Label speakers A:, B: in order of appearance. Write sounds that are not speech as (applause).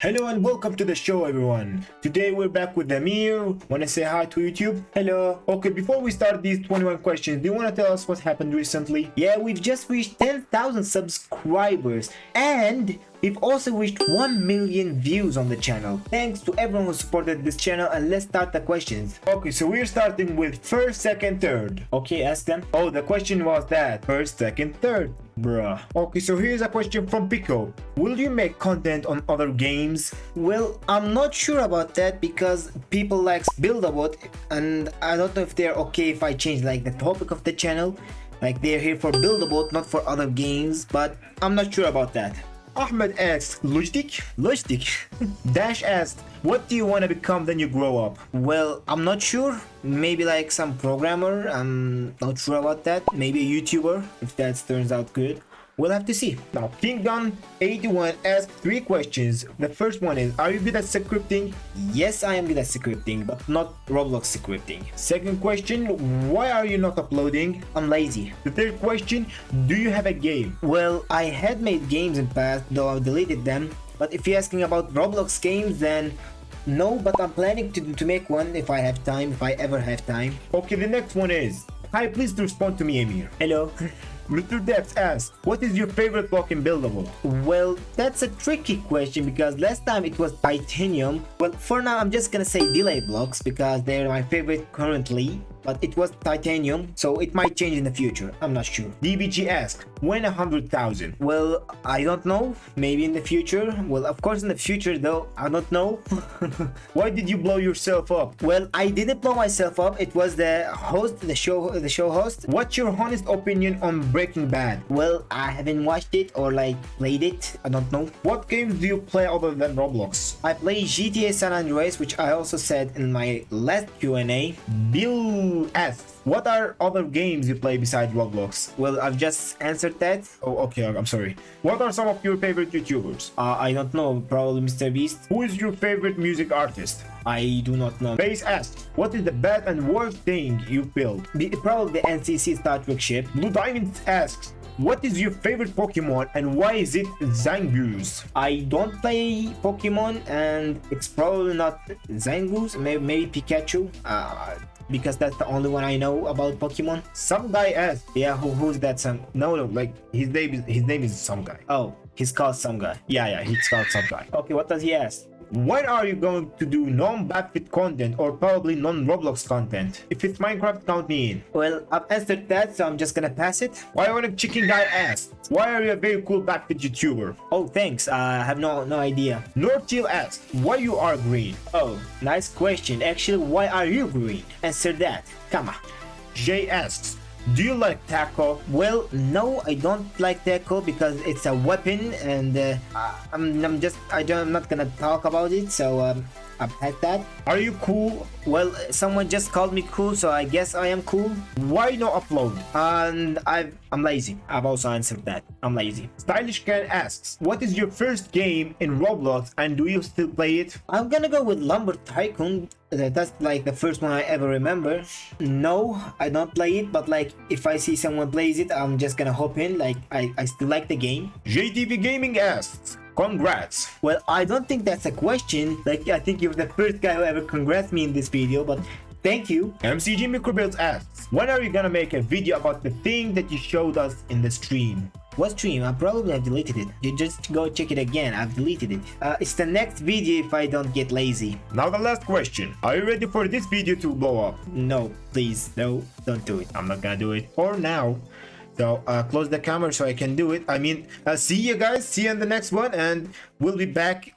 A: Hello and welcome to the show everyone. Today we're back with Amir. Wanna say hi to YouTube? Hello. Okay, before we start these 21 questions, do you wanna tell us what happened recently? Yeah, we've just reached 10,000 subscribers and we've also reached 1 million views on the channel. Thanks to everyone who supported this channel and let's start the questions. Okay, so we're starting with first, second, third. Okay, ask them. Oh, the question was that. First, second, third. Bruh. Okay, so here's a question from Pico. Will you make content on other games? Well, I'm not sure about that because people like Build-A-Boat and I don't know if they're okay if I change like the topic of the channel. Like they're here for Build-A-Boat, not for other games, but I'm not sure about that. Ahmed asked, Lojdik? Lojdik. Dash asked, what do you want to become when you grow up? Well, I'm not sure. Maybe like some programmer. I'm not sure about that. Maybe a YouTuber, if that turns out good. We'll have to see. Now, King Gun 81 asks three questions. The first one is, are you good at scripting? Yes, I am good at scripting, but not Roblox scripting. Second question, why are you not uploading? I'm lazy. The third question, do you have a game? Well, I had made games in past, though I've deleted them. But if you're asking about Roblox games, then no, but I'm planning to, to make one if I have time, if I ever have time. Okay, the next one is, hi, please respond to me, Amir. Hello. Mr. Depth asks, what is your favorite block in Build-A-Boat? Well, that's a tricky question because last time it was titanium. Well, for now I'm just gonna say delay blocks because they're my favorite currently but it was titanium, so it might change in the future. I'm not sure. DBG asked, when a hundred thousand? Well, I don't know. Maybe in the future. Well, of course in the future though. I don't know. (laughs) Why did you blow yourself up? Well, I didn't blow myself up. It was the host, the show, the show host. What's your honest opinion on Breaking Bad? Well, I haven't watched it or like played it. I don't know. What games do you play other than Roblox? I play GTA San Andreas, which I also said in my last Q&A. Bill asks, what are other games you play besides Roblox? Well, I've just answered that. Oh, okay, I'm sorry. What are some of your favorite YouTubers? Uh, I don't know, probably Mr. Beast. Who is your favorite music artist? I do not know. Base asks, what is the best and worst thing you built? Probably the NCC Star Trek ship. Blue Diamond asks, what is your favorite Pokemon and why is it Zangoose? I don't play Pokemon and it's probably not Zangoose, maybe, maybe Pikachu. Uh, because that's the only one I know about Pokemon. Some guy asked, yeah, who, who's that some? No, no, like his name is his name is some guy. Oh, he's called some guy. Yeah, yeah, he's called some guy. Okay, what does he ask? When are you going to do non-BABFT content or probably non-Roblox content? If it's Minecraft, count me in. Well, I've answered that, so I'm just gonna pass it. Why would a chicken guy ask? Why are you a very cool BABFT YouTuber? Oh, thanks. Uh, I have no no idea. Northchill asks, why you are green? Oh, nice question. Actually, why are you green? Answer that. Come on. Jay asks, do you like taco? Well, no, I don't like taco because it's a weapon and uh, I'm, I'm just, I don't, I'm not gonna talk about it, so um, I've had that. Are you cool? Well, someone just called me cool, so I guess I am cool. Why no upload? And i I'm lazy. I've also answered that. I'm lazy. Stylish Cat asks, what is your first game in Roblox and do you still play it? I'm gonna go with Lumber Tycoon. Uh, that's like the first one I ever remember. No, I don't play it, but like if I see someone plays it, I'm just gonna hop in. Like I, I still like the game. JTV Gaming asks, Congrats! Well, I don't think that's a question. Like, I think you're the first guy who ever congrats me in this video, but Thank you. MCG Microbuilds asks, when are you gonna make a video about the thing that you showed us in the stream? What stream? I probably have deleted it. You just go check it again. I've deleted it. Uh, it's the next video if I don't get lazy. Now the last question. Are you ready for this video to blow up? No, please. No, don't do it. I'm not gonna do it. For now. So uh, close the camera so I can do it. I mean, uh, see you guys. See you in the next one. And we'll be back